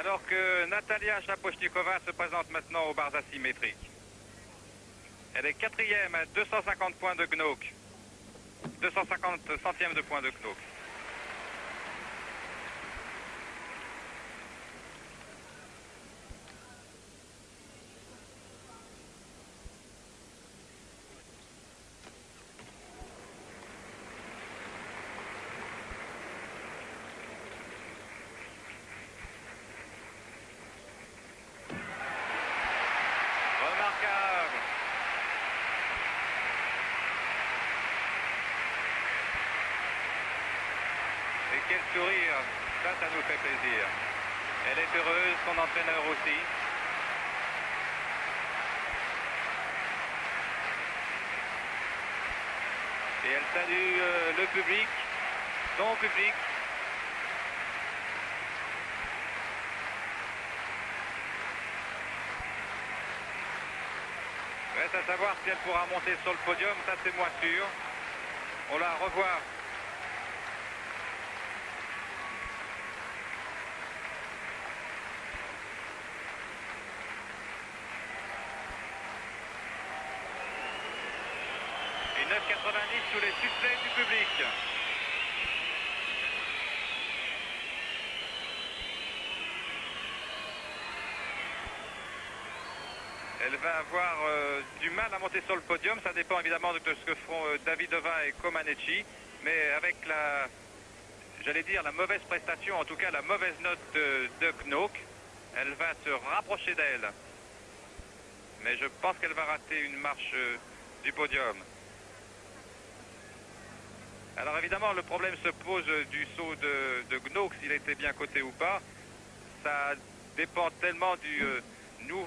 Alors que Natalia Chapochnikova se présente maintenant aux barres asymétriques. Elle est quatrième à 250 points de Gnook. 250 centièmes de points de Gnook. Et quel sourire, ça, ça nous fait plaisir. Elle est heureuse, son entraîneur aussi. Et elle salue euh, le public, son public. Reste à savoir si elle pourra monter sur le podium, ça c'est moins sûr. On la revoit Et 9,90 sous les succès du public. Elle va avoir euh, du mal à monter sur le podium. Ça dépend évidemment de ce que feront euh, Davidova et Comaneci. Mais avec la, j'allais dire, la mauvaise prestation, en tout cas la mauvaise note de, de Knook, elle va se rapprocher d'elle. Mais je pense qu'elle va rater une marche euh, du podium. Alors évidemment, le problème se pose euh, du saut de, de s'il était bien coté ou pas. Ça dépend tellement du nouveau